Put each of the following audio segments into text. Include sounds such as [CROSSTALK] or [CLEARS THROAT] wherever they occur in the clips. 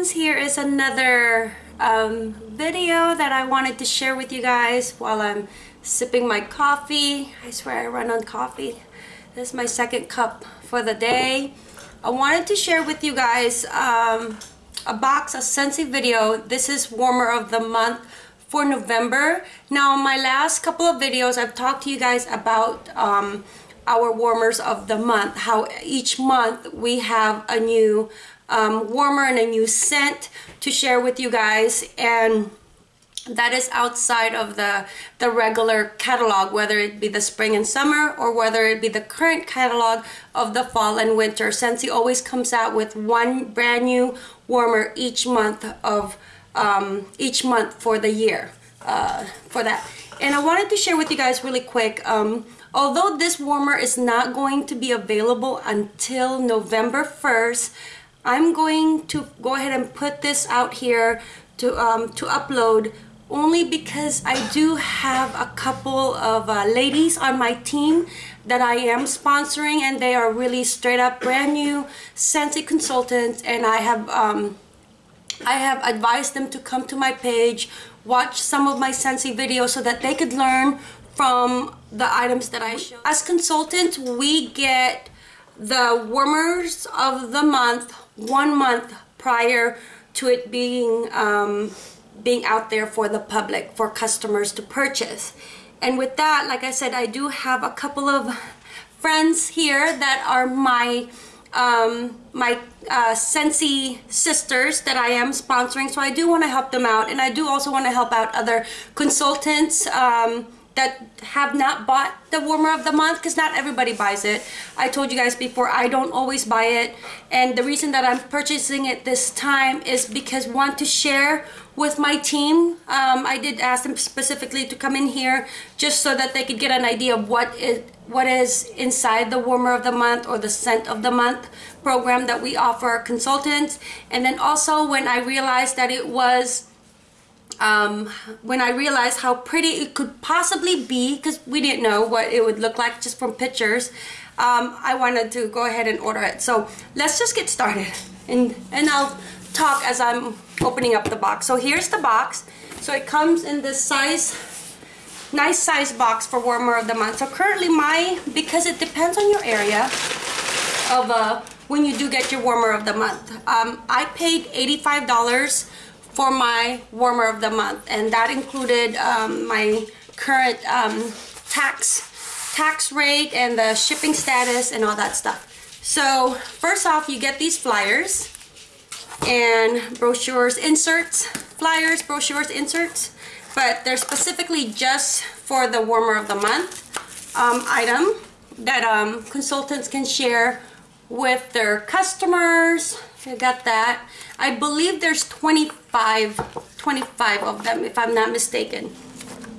friends here is another um, video that I wanted to share with you guys while I'm sipping my coffee. I swear I run on coffee. This is my second cup for the day. I wanted to share with you guys um, a box a Scentsy video. This is warmer of the month for November. Now in my last couple of videos I've talked to you guys about um, our warmers of the month how each month we have a new um, warmer and a new scent to share with you guys. And that is outside of the the regular catalog whether it be the spring and summer or whether it be the current catalog of the fall and winter. Scentsy always comes out with one brand new warmer each month of um, each month for the year uh, for that. And I wanted to share with you guys really quick um, although this warmer is not going to be available until November 1st I'm going to go ahead and put this out here to, um, to upload only because I do have a couple of uh, ladies on my team that I am sponsoring and they are really straight up brand new Scentsy consultants and I have um, I have advised them to come to my page watch some of my Scentsy videos so that they could learn from the items that I show. As consultants we get the warmers of the month one month prior to it being um, being out there for the public for customers to purchase. And with that like I said I do have a couple of friends here that are my um, my uh, Scentsy sisters that I am sponsoring. So I do want to help them out and I do also want to help out other consultants um, that have not bought the warmer of the month because not everybody buys it. I told you guys before I don't always buy it and the reason that I'm purchasing it this time is because want to share with my team. Um, I did ask them specifically to come in here just so that they could get an idea of what is what is inside the warmer of the month or the scent of the month program that we offer our consultants and then also when I realized that it was um, when I realized how pretty it could possibly be because we didn't know what it would look like just from pictures um, I wanted to go ahead and order it. So let's just get started. And and I'll talk as I'm opening up the box. So here's the box. So it comes in this size nice size box for warmer of the month. So currently my because it depends on your area of uh, when you do get your warmer of the month um, I paid $85 for my warmer of the month and that included um, my current um, tax tax rate and the shipping status and all that stuff. So first off you get these flyers and brochures inserts flyers brochures inserts but they're specifically just for the warmer of the month um, item that um, consultants can share with their customers. I got that. I believe there's 25, 25 of them if I'm not mistaken.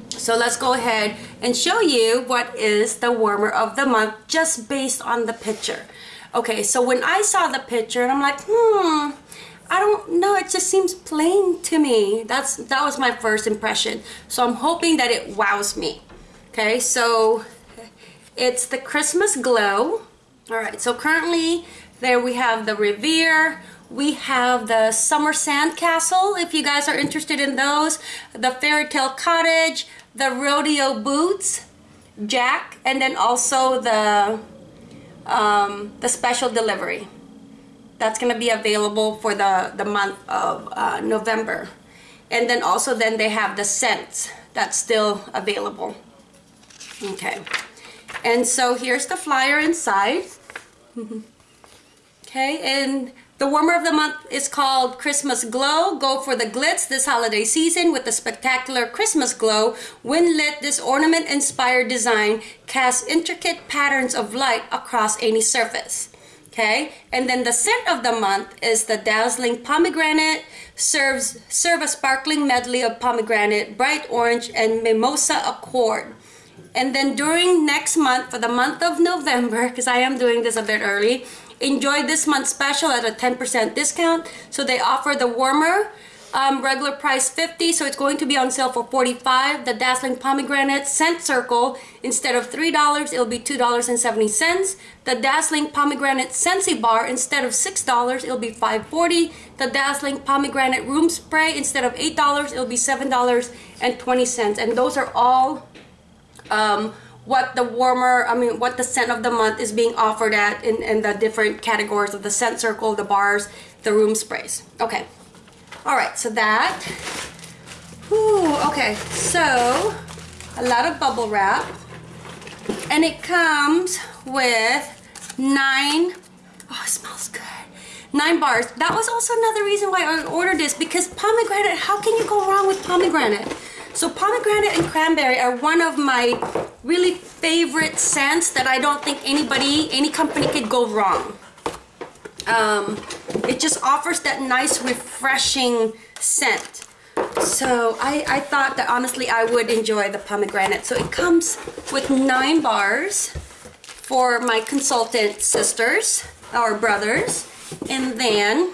So let's go ahead and show you what is the warmer of the month just based on the picture. Okay, so when I saw the picture and I'm like, hmm, I don't know, it just seems plain to me. That's That was my first impression. So I'm hoping that it wows me. Okay, so it's the Christmas Glow. All right, so currently there we have the Revere, we have the Summer Sand Castle, if you guys are interested in those. The Fairy Tale Cottage, the Rodeo Boots, Jack, and then also the, um, the Special Delivery. That's going to be available for the, the month of uh, November. And then also then they have the scents that's still available. Okay. And so here's the flyer inside. [LAUGHS] okay, and the warmer of the month is called Christmas Glow. Go for the glitz this holiday season with the spectacular Christmas Glow. When lit, this ornament-inspired design casts intricate patterns of light across any surface. Okay, and then the scent of the month is the dazzling pomegranate. Serves serve a sparkling medley of pomegranate, bright orange, and mimosa accord. And then during next month, for the month of November, [LAUGHS] because I am doing this a bit early, enjoy this month's special at a 10% discount. So they offer the warmer um, regular price 50 so it's going to be on sale for 45 the dazzling pomegranate scent circle instead of three dollars it'll be two dollars and 70 cents. The dazzling pomegranate scentsy bar instead of six dollars it'll be 5.40 the dazzling pomegranate room spray instead of eight dollars it'll be seven dollars and 20 cents. And those are all um, what the warmer, I mean, what the scent of the month is being offered at in, in the different categories of the scent circle, the bars, the room sprays. Okay. All right, so that. Ooh, okay, so a lot of bubble wrap. And it comes with nine, oh, it smells good. Nine bars. That was also another reason why I ordered this because pomegranate, how can you go wrong with pomegranate? So pomegranate and cranberry are one of my really favorite scents that I don't think anybody, any company could go wrong. Um, it just offers that nice refreshing scent. So I, I thought that honestly I would enjoy the pomegranate. So it comes with nine bars for my consultant sisters or brothers. And then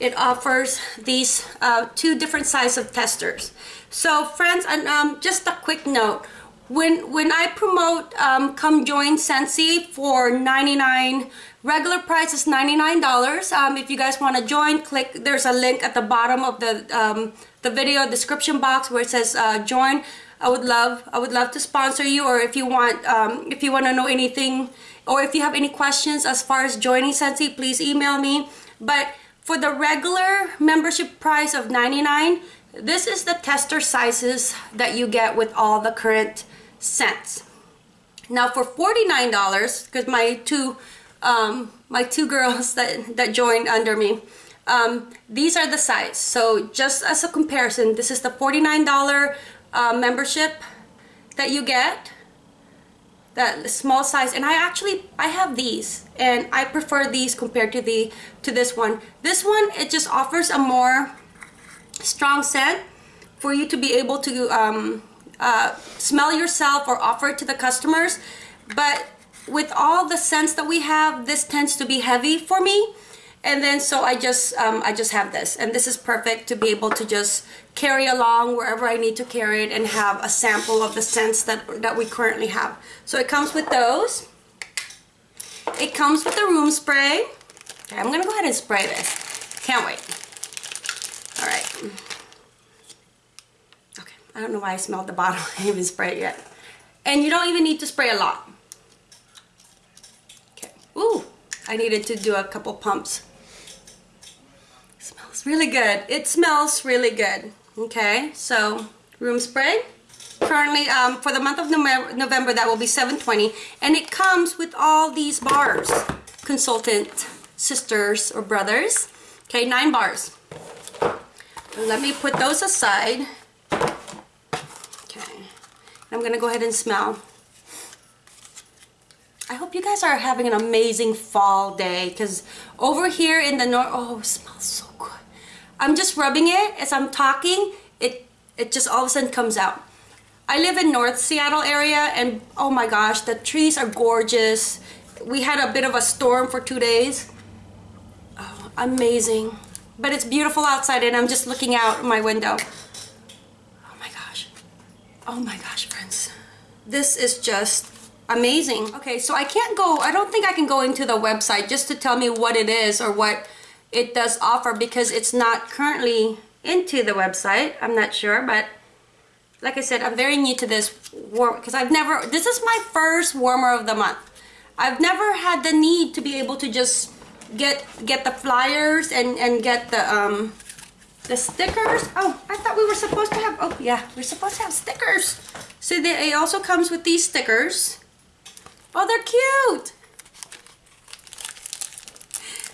it offers these uh, two different size of testers. So friends, and um, just a quick note, when when I promote um, come join Scentsy for 99 regular price is $99 um, if you guys want to join click there's a link at the bottom of the um, the video description box where it says uh, join. I would love I would love to sponsor you or if you want um, if you want to know anything or if you have any questions as far as joining Scentsy please email me. But for the regular membership price of 99 this is the tester sizes that you get with all the current scents. Now for $49, because my two um, my two girls [LAUGHS] that, that joined under me, um, these are the size. So just as a comparison, this is the $49 uh, membership that you get small size and I actually I have these and I prefer these compared to the to this one this one it just offers a more strong scent for you to be able to um, uh, smell yourself or offer it to the customers. But with all the scents that we have, this tends to be heavy for me. And then so I just um, I just have this and this is perfect to be able to just carry along wherever I need to carry it and have a sample of the scents that, that we currently have. So it comes with those. It comes with the room spray. Okay, I'm gonna go ahead and spray this. Can't wait. All right. Okay, I don't know why I smelled the bottle. [LAUGHS] I haven't sprayed yet. And you don't even need to spray a lot. Okay. Ooh, I needed to do a couple pumps. Smells really good. It smells really good. Okay, so room spray. Currently, um, for the month of November, that will be 720 And it comes with all these bars. Consultant sisters or brothers. Okay, nine bars. Let me put those aside. Okay. I'm going to go ahead and smell. I hope you guys are having an amazing fall day because over here in the north, oh, smells so good. I'm just rubbing it as I'm talking. It, it just all of a sudden comes out. I live in North Seattle area and oh my gosh, the trees are gorgeous. We had a bit of a storm for two days. Oh, amazing but it's beautiful outside and I'm just looking out my window. Oh my gosh. Oh my gosh, friends. This is just amazing. Okay, so I can't go, I don't think I can go into the website just to tell me what it is or what it does offer because it's not currently into the website. I'm not sure, but like I said, I'm very new to this warm because I've never, this is my first warmer of the month. I've never had the need to be able to just get get the flyers and and get the um the stickers. Oh, I thought we were supposed to have. Oh yeah, we're supposed to have stickers. So they, it also comes with these stickers. Oh, they're cute.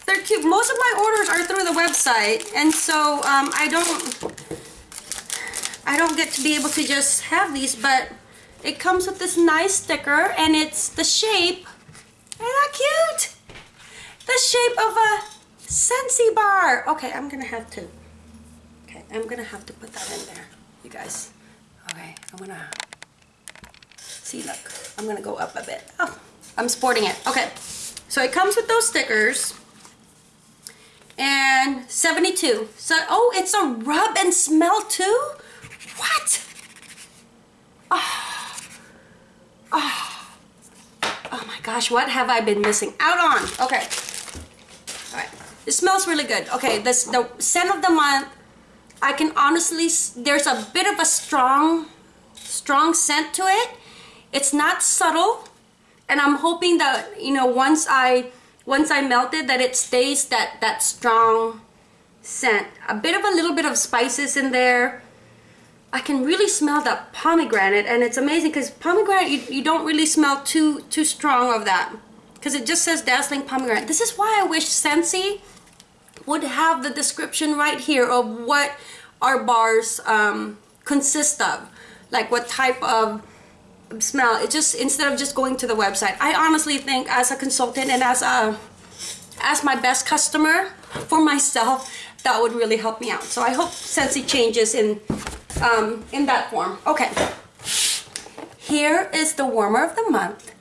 They're cute. Most of my orders are through the website, and so um, I don't I don't get to be able to just have these, but it comes with this nice sticker, and it's the shape. Isn't that cute? the shape of a Scentsy bar. Okay, I'm gonna have to. Okay, I'm gonna have to put that in there, you guys. Okay, I'm gonna. See, look, I'm gonna go up a bit. Oh, I'm sporting it. Okay, so it comes with those stickers. And 72. So, oh, it's a rub and smell too? What? Oh. Oh. Oh my gosh, what have I been missing out on? Okay. All right. It smells really good. Okay, this the scent of the month. I can honestly, there's a bit of a strong, strong scent to it. It's not subtle. And I'm hoping that, you know, once I once I melt it that it stays that that strong scent. A bit of a little bit of spices in there. I can really smell that pomegranate and it's amazing because pomegranate you, you don't really smell too too strong of that. Because it just says dazzling pomegranate. This is why I wish Scentsy would have the description right here of what our bars um, consist of. Like what type of smell. It just instead of just going to the website i honestly think as a consultant and as a as my best customer for myself that would really help me out. So i hope Scentsy changes in um, in that form. Okay. Here is the warmer of the month.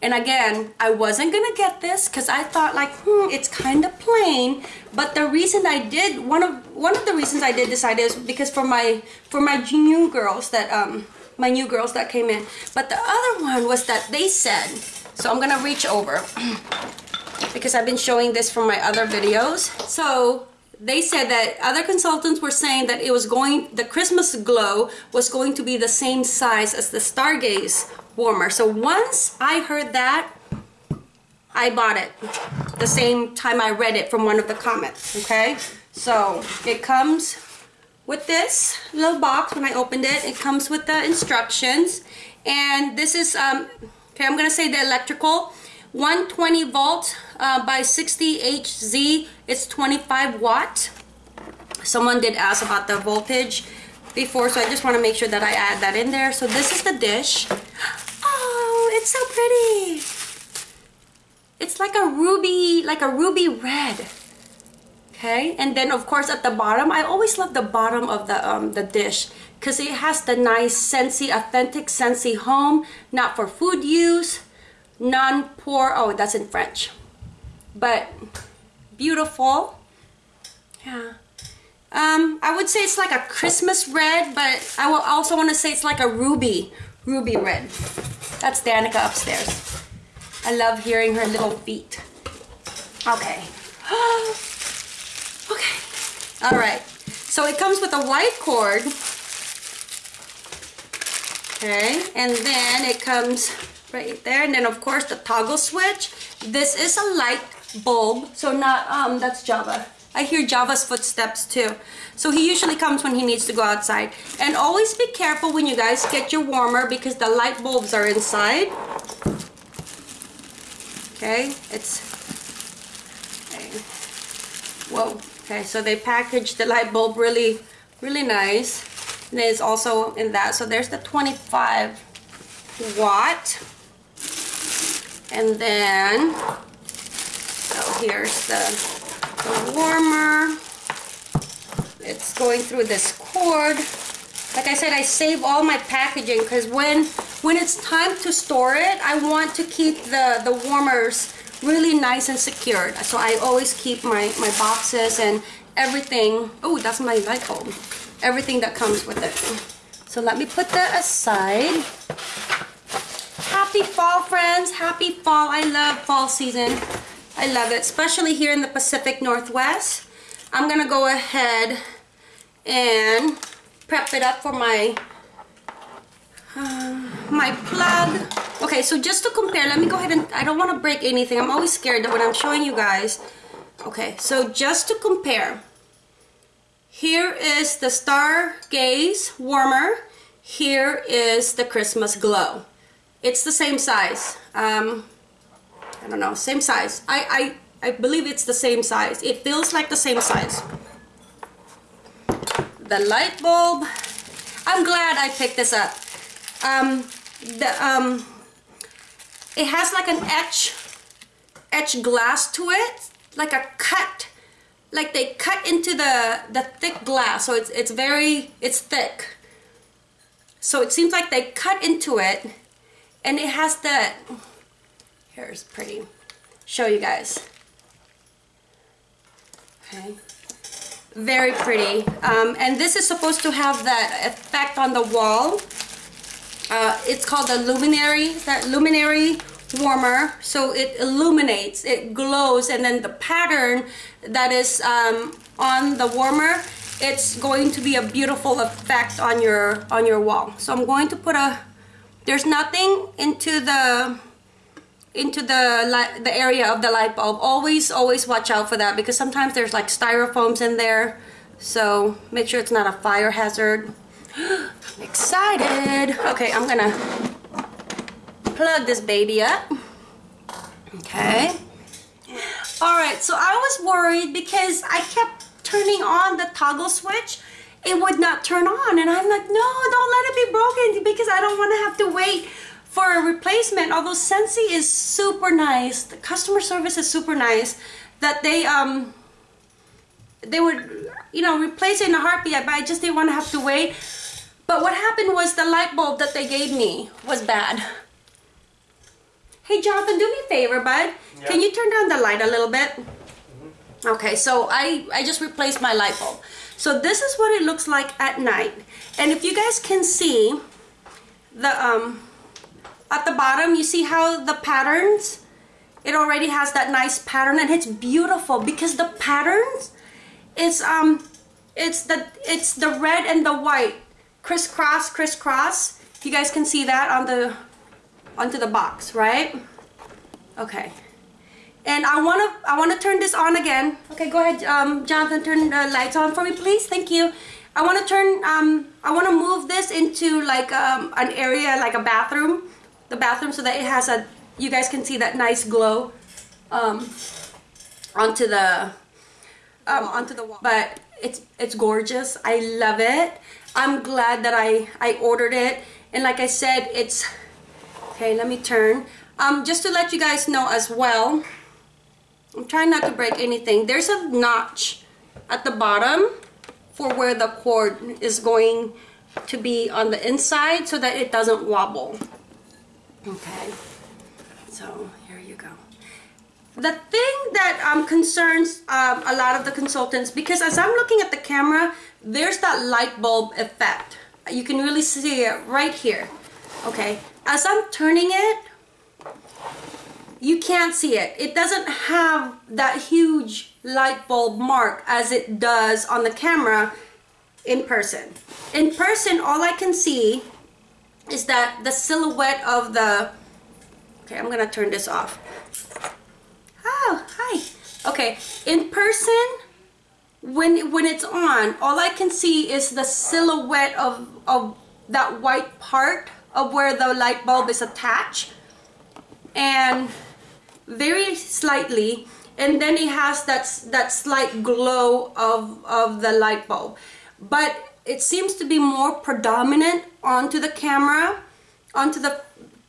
And again I wasn't gonna get this because I thought like hmm it's kind of plain. But the reason I did one of one of the reasons I did decide is because for my for my new girls that um my new girls that came in. But the other one was that they said, so I'm gonna reach over [CLEARS THROAT] because I've been showing this from my other videos. So they said that other consultants were saying that it was going, the Christmas glow was going to be the same size as the Stargaze warmer. So once I heard that, I bought it the same time I read it from one of the comments, okay? So it comes with this little box when I opened it. It comes with the instructions. And this is, um, okay, I'm to say the electrical. 120 volt uh, by 60 HZ. It's 25 watt. Someone did ask about the voltage before, so I just want to make sure that I add that in there. So this is the dish. Oh, it's so pretty. It's like a ruby, like a ruby red okay? And then of course at the bottom I always love the bottom of the um, the dish because it has the nice Scentsy authentic Scentsy home not for food use non-pour oh that's in French but beautiful. Yeah. Um, I would say it's like a Christmas red but I will also want to say it's like a ruby ruby red. That's Danica upstairs. I love hearing her little feet. Okay. [GASPS] Okay. All right. So it comes with a white cord. Okay. And then it comes right there. And then of course the toggle switch. This is a light bulb. So not, um, that's Java. I hear Java's footsteps too. So he usually comes when he needs to go outside. And always be careful when you guys get your warmer because the light bulbs are inside. Okay, it's, okay. whoa. Okay, so they packaged the light bulb really, really nice. And it's also in that. So there's the 25 watt. And then, so here's the, the warmer. It's going through this cord. Like I said, I save all my packaging because when when it's time to store it, I want to keep the, the warmers really nice and secured. So I always keep my, my boxes and everything. Oh, that's my light bulb. Everything that comes with it. So let me put that aside. Happy fall, friends. Happy fall. I love fall season. I love it, especially here in the Pacific Northwest. I'm going to go ahead and prep it up for my uh, my plug Okay, so just to compare, let me go ahead and, I don't want to break anything. I'm always scared that when I'm showing you guys. Okay, so just to compare, here is the Stargaze Warmer. Here is the Christmas Glow. It's the same size. Um, I don't know, same size. I, I, I believe it's the same size. It feels like the same size. The light bulb. I'm glad I picked this up. Um, the, um, it has like an etch, etch glass to it, like a cut, like they cut into the, the thick glass. So it's, it's very, it's thick. So it seems like they cut into it and it has that, here's pretty, show you guys. Okay. Very pretty. Um, and this is supposed to have that effect on the wall. Uh, it's called the luminary, that luminary warmer. So it illuminates, it glows, and then the pattern that is um, on the warmer, it's going to be a beautiful effect on your on your wall. So I'm going to put a, there's nothing into the into the the area of the light bulb. Always, always watch out for that because sometimes there's like styrofoams in there. So make sure it's not a fire hazard. [GASPS] Excited. Okay, I'm gonna plug this baby up. Okay. All right, so I was worried because I kept turning on the toggle switch. It would not turn on. And I'm like, no, don't let it be broken because I don't want to have to wait for a replacement. Although Scentsy is super nice. The customer service is super nice. That they, um, they would, you know, replace it in a heartbeat, but I just didn't want to have to wait. But what happened was the light bulb that they gave me was bad. Hey Jonathan, do me a favor, bud. Yeah. Can you turn down the light a little bit? Mm -hmm. Okay, so I, I just replaced my light bulb. So this is what it looks like at night. And if you guys can see, the um, at the bottom, you see how the patterns, it already has that nice pattern and it's beautiful because the patterns, it's, um, it's the, it's the red and the white crisscross, crisscross. You guys can see that on the onto the box, right? Okay. And I want to I want to turn this on again. Okay, go ahead, um, Jonathan, turn the lights on for me, please. Thank you. I want to turn um, I want to move this into like um, an area like a bathroom, the bathroom, so that it has a you guys can see that nice glow um, onto the um, onto the wall. But it's it's gorgeous. I love it. I'm glad that I, I ordered it. And like I said, it's, okay, let me turn. Um, just to let you guys know as well, I'm trying not to break anything. There's a notch at the bottom for where the cord is going to be on the inside so that it doesn't wobble. Okay, so. The thing that um, concerns um, a lot of the consultants, because as I'm looking at the camera, there's that light bulb effect. You can really see it right here. Okay, as I'm turning it, you can't see it. It doesn't have that huge light bulb mark as it does on the camera in person. In person, all I can see is that the silhouette of the, okay, I'm gonna turn this off. Oh, hi. Okay, in person, when when it's on, all I can see is the silhouette of, of that white part of where the light bulb is attached. And very slightly, and then it has that, that slight glow of, of the light bulb. But it seems to be more predominant onto the camera, onto the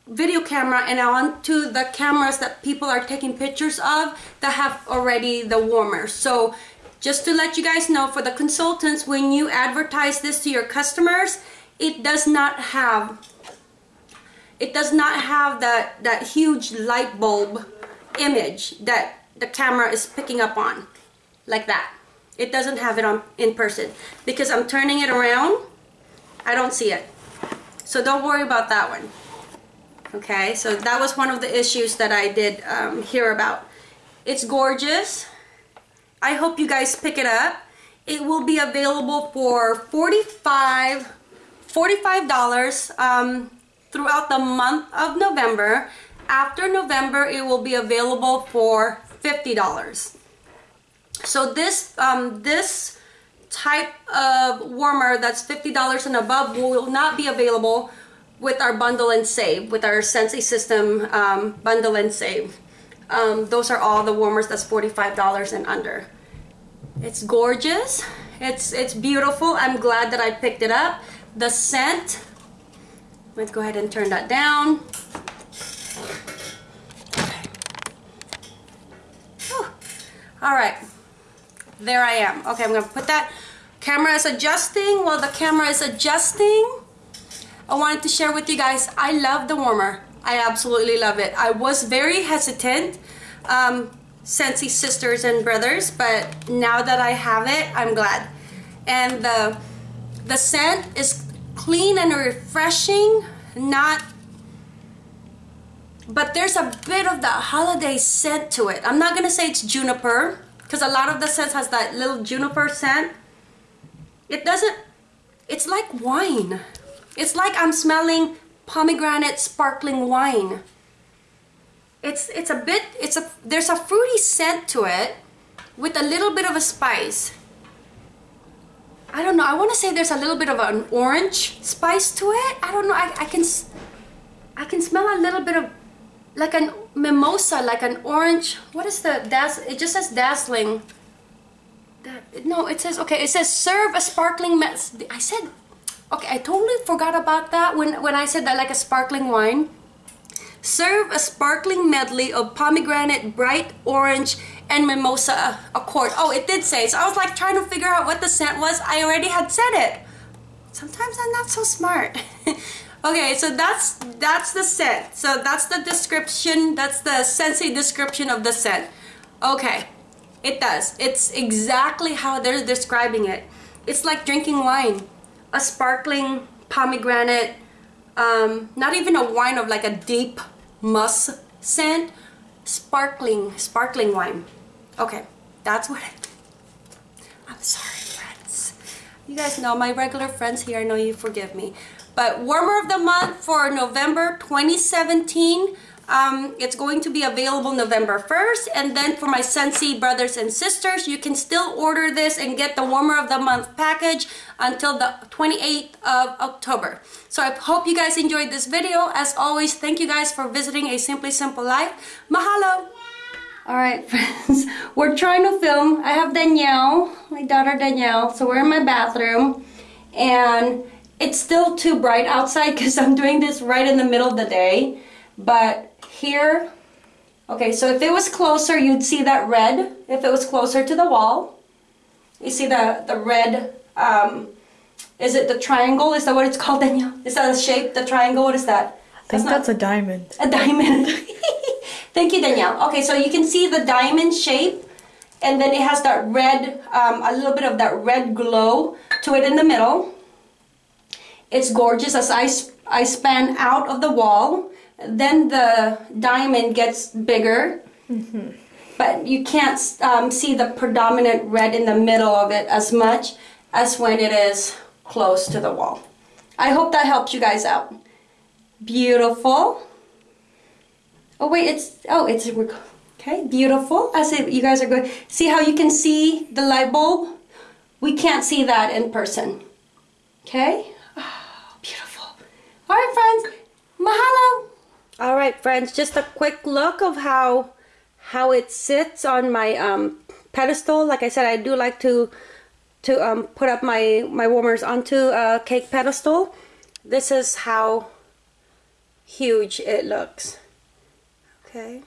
video camera and onto the cameras that people are taking pictures of that have already the warmer. So just to let you guys know, for the consultants, when you advertise this to your customers, it does not have it does not have that, that huge light bulb image that the camera is picking up on, like that. It doesn't have it on in person. Because I'm turning it around, I don't see it. So don't worry about that one. Okay, so that was one of the issues that I did um, hear about. It's gorgeous. I hope you guys pick it up. It will be available for 45 $45 um, throughout the month of November. After November, it will be available for $50. So this, um, this type of warmer that's $50 and above will not be available with our bundle and save, with our Scentsy system um, bundle and save. Um, those are all the warmers that's $45 and under. It's gorgeous. It's, it's beautiful. I'm glad that I picked it up. The scent, let's go ahead and turn that down. All right, there I am. Okay, I'm gonna put that. Camera is adjusting. While the camera is adjusting, I wanted to share with you guys, I love the warmer. I absolutely love it. I was very hesitant um, Scentsy sisters and brothers, but now that I have it, I'm glad. And the the scent is clean and refreshing, not but there's a bit of the holiday scent to it. I'm not gonna say it's juniper, because a lot of the scents has that little juniper scent. It doesn't, it's like wine. It's like I'm smelling pomegranate sparkling wine. It's, it's a bit, it's a, there's a fruity scent to it with a little bit of a spice. I don't know, I want to say there's a little bit of an orange spice to it. I don't know, I, I can, I can smell a little bit of like an mimosa, like an orange. What is the daz? It just says dazzling. That no, it says okay. It says serve a sparkling. I said okay. I totally forgot about that when when I said that like a sparkling wine. Serve a sparkling medley of pomegranate, bright orange, and mimosa accord. Oh, it did say. So I was like trying to figure out what the scent was. I already had said it. Sometimes I'm not so smart. [LAUGHS] Okay, so that's that's the scent. So that's the description, that's the Scentsy description of the scent. Okay, it does. It's exactly how they're describing it. It's like drinking wine. A sparkling pomegranate, um, not even a wine of like a deep musk scent, sparkling, sparkling wine. Okay, that's what I, I'm sorry friends. You guys know my regular friends here, I know you forgive me. But warmer of the month for November 2017. Um, it's going to be available November 1st. And then for my Scentsy brothers and sisters, you can still order this and get the warmer of the month package until the 28th of October. So I hope you guys enjoyed this video. As always, thank you guys for visiting A Simply Simple Life. Mahalo! Alright [LAUGHS] friends, we're trying to film. I have Danielle, my daughter Danielle. So we're in my bathroom. And it's still too bright outside [LAUGHS] because I'm doing this right in the middle of the day. But here, okay, so if it was closer, you'd see that red. If it was closer to the wall, you see the, the red, um, is it the triangle? Is that what it's [LAUGHS] called, Danielle? Is that a shape, the triangle? What is that? I think that's, that's a diamond. A diamond. [LAUGHS] Thank you, Danielle. Okay, so you can see the diamond shape and then it has that red, um, a little bit of that red glow to it in the middle. It's gorgeous as I, I span out of the wall. Then the diamond gets bigger. Mm -hmm. But you can't um, see the predominant red in the middle of it as much as when it is close to the wall. I hope that helps you guys out. Beautiful. Oh wait, it's, oh, it's, okay, beautiful. As if you guys are good. See how you can see the light bulb? We can't see that in person. Okay? Beautiful. All right, friends. Mahalo. All right, friends, just a quick look of how how it sits on my um, pedestal. Like I said, I do like to to um, put up my, my warmers onto a cake pedestal. This is how huge it looks. Okay.